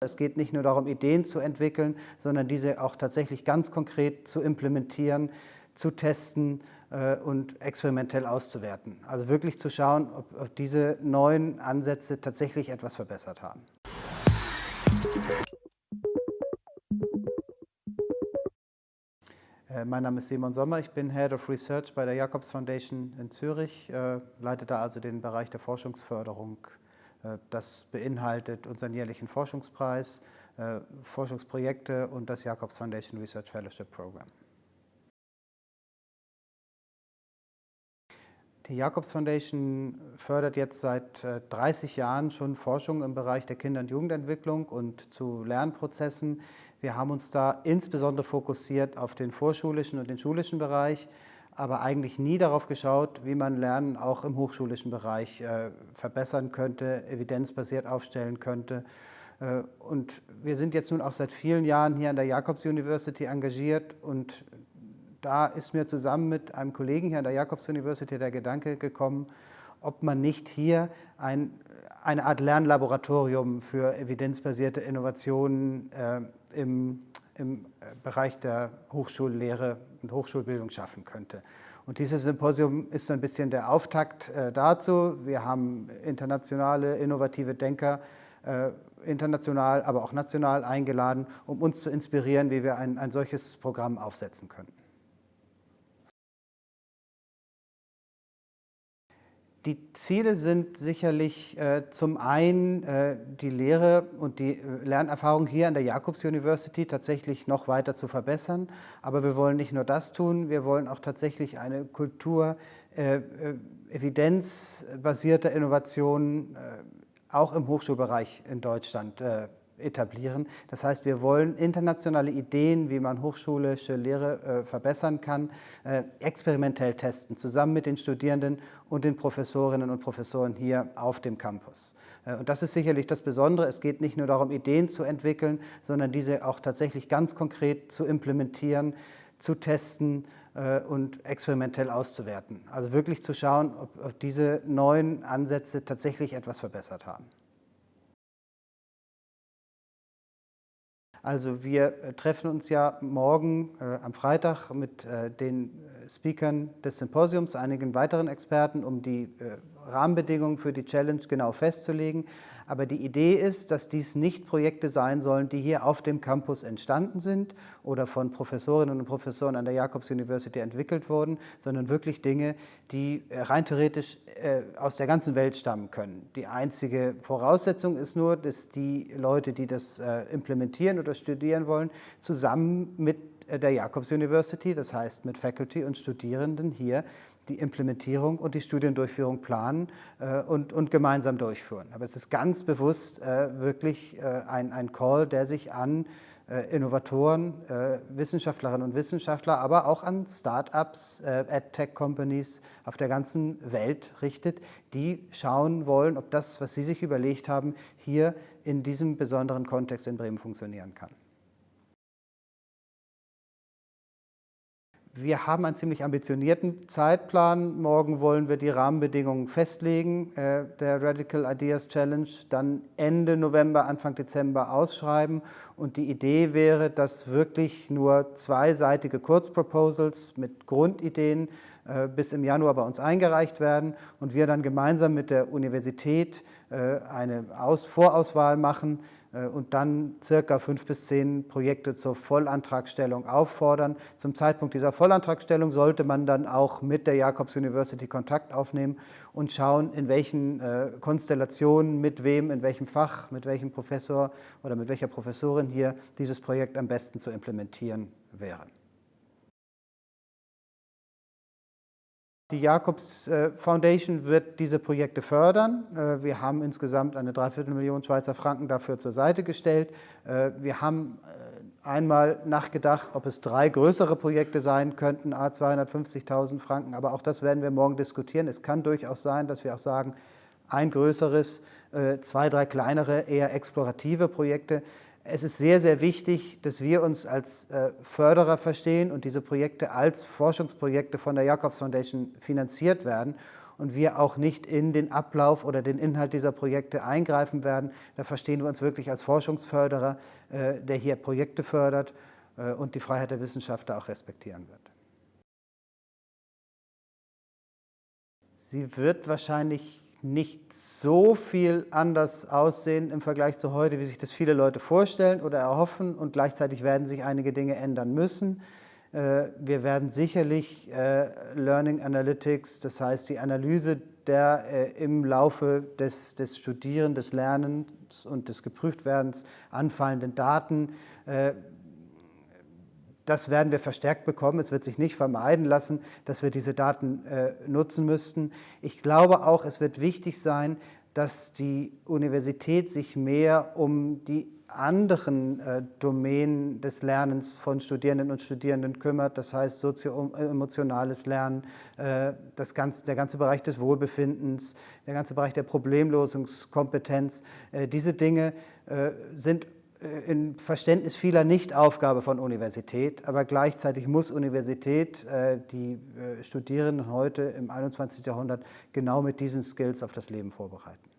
Es geht nicht nur darum, Ideen zu entwickeln, sondern diese auch tatsächlich ganz konkret zu implementieren, zu testen äh, und experimentell auszuwerten. Also wirklich zu schauen, ob, diese neuen Ansätze tatsächlich etwas verbessert haben. Äh, mein Name ist Simon Sommer, ich bin Head of Research bei der Jacobs Foundation in Zürich, äh, leite da also den Bereich der Forschungsförderung. Äh, das beinhaltet unseren jährlichen Forschungspreis, Forschungsprojekte und das Jacobs Foundation Research Fellowship Program. Die Jacobs Foundation fördert jetzt seit 30 Jahren schon Forschung im Bereich der Kinder- und Jugendentwicklung und zu Lernprozessen wir haben uns da insbesondere fokussiert auf den vorschulischen und den schulischen Bereich, aber eigentlich nie darauf geschaut, wie man Lernen auch im hochschulischen Bereich äh, verbessern könnte, evidenzbasiert aufstellen könnte. Äh, und wir sind jetzt nun auch seit vielen Jahren hier an der Jacobs University engagiert und da ist mir zusammen mit einem Kollegen hier an der Jacobs University der Gedanke gekommen, ob man nicht hier ein, eine Art Lernlaboratorium für evidenzbasierte Innovationen äh, im, im äh, Bereich der Hochschullehre und Hochschulbildung schaffen könnte. Und dieses Symposium ist so ein bisschen der Auftakt äh, dazu. Wir haben internationale, innovative Denker, äh, international, aber auch national eingeladen, um uns zu inspirieren, wie wir ein, ein solches Programm aufsetzen können. Die Ziele sind sicherlich äh, zum einen äh, die Lehre und die äh, Lernerfahrung hier an der Jacobs University tatsächlich noch weiter zu verbessern. Aber wir wollen nicht nur das tun, wir wollen auch tatsächlich eine Kultur äh, äh, evidenzbasierter Innovationen äh, auch im Hochschulbereich in Deutschland etablieren. Das heißt, wir wollen internationale Ideen, wie man hochschulische Lehre äh, verbessern kann, äh, experimentell testen, zusammen mit den Studierenden und den Professorinnen und Professoren hier auf dem Campus. Äh, und das ist sicherlich das Besondere. Es geht nicht nur darum, Ideen zu entwickeln, sondern diese auch tatsächlich ganz konkret zu implementieren, zu testen äh, und experimentell auszuwerten. Also wirklich zu schauen, ob, ob diese neuen Ansätze tatsächlich etwas verbessert haben. Also wir äh, treffen uns ja morgen äh, am Freitag mit äh, den äh, Speakern des Symposiums, einigen weiteren Experten, um die äh, Rahmenbedingungen für die Challenge genau festzulegen. Aber die Idee ist, dass dies nicht Projekte sein sollen, die hier auf dem Campus entstanden sind oder von Professorinnen und Professoren an der Jacobs University entwickelt wurden, sondern wirklich Dinge, die äh, rein theoretisch äh, aus der ganzen Welt stammen können. Die einzige Voraussetzung ist nur, dass die Leute, die das äh, implementieren oder studieren wollen, zusammen mit der Jacobs University, das heißt mit Faculty und Studierenden hier die Implementierung und die Studiendurchführung planen äh, und, und gemeinsam durchführen. Aber es ist ganz bewusst äh, wirklich äh, ein, ein Call, der sich an äh, Innovatoren, äh, Wissenschaftlerinnen und Wissenschaftler, aber auch an Start-ups, äh, Ad-Tech-Companies auf der ganzen Welt richtet, die schauen wollen, ob das, was sie sich überlegt haben, hier in diesem besonderen Kontext in Bremen funktionieren kann. Wir haben einen ziemlich ambitionierten Zeitplan. Morgen wollen wir die Rahmenbedingungen festlegen, äh, der Radical Ideas Challenge, dann Ende November, Anfang Dezember ausschreiben. Und die Idee wäre, dass wirklich nur zweiseitige Kurzproposals mit Grundideen bis im Januar bei uns eingereicht werden und wir dann gemeinsam mit der Universität äh, eine Vorauswahl machen äh, und dann circa fünf bis zehn Projekte zur Vollantragstellung auffordern. Zum Zeitpunkt dieser Vollantragstellung sollte man dann auch mit der Jacobs University Kontakt aufnehmen und schauen, in welchen Konstellationen, mit wem, in welchem Fach, mit welchem Professor oder mit welcher Professorin hier dieses Projekt am besten zu implementieren wäre. Die Jacobs äh, Foundation wird diese Projekte fördern. Äh, wir haben insgesamt eine Dreiviertelmillion Schweizer Franken dafür zur Seite gestellt. Äh, wir haben einmal nachgedacht, ob es drei größere Projekte sein könnten, a 250.000 Franken, aber auch das werden wir morgen diskutieren. Es kann durchaus sein, dass wir auch sagen, ein größeres, zwei, drei kleinere, eher explorative Projekte. Es ist sehr, sehr wichtig, dass wir uns als äh, Förderer verstehen und diese Projekte als Forschungsprojekte von der Jacobs Foundation finanziert werden. und wir auch nicht in den Ablauf oder den Inhalt dieser Projekte eingreifen werden. Da verstehen wir uns wirklich als Forschungsförderer, äh, der hier Projekte fördert äh, und die Freiheit der Wissenschaftler auch respektieren wird. Sie wird wahrscheinlich nicht so viel anders aussehen im Vergleich zu heute, wie sich das viele Leute vorstellen oder erhoffen und gleichzeitig werden sich einige Dinge ändern müssen. Äh, wir werden sicherlich äh, Learning Analytics, das heißt die Analyse der äh, im Laufe des, des Studieren, des Lernens und des Geprüftwerdens anfallenden Daten das werden wir verstärkt bekommen. Es wird sich nicht vermeiden lassen, dass wir diese Daten äh, nutzen müssten. Ich glaube auch, es wird wichtig sein, dass die Universität sich mehr um die anderen äh, Domänen des Lernens von Studierenden und Studierenden kümmert, das heißt sozio-emotionales Lernen, äh, das ganze, der ganze Bereich des Wohlbefindens, der ganze Bereich der Problemlösungskompetenz. Äh, diese Dinge äh, sind im Verständnis vieler nicht Aufgabe von Universität, aber gleichzeitig muss Universität äh, die äh, Studierenden heute im 21. Jahrhundert genau mit diesen Skills auf das Leben vorbereiten.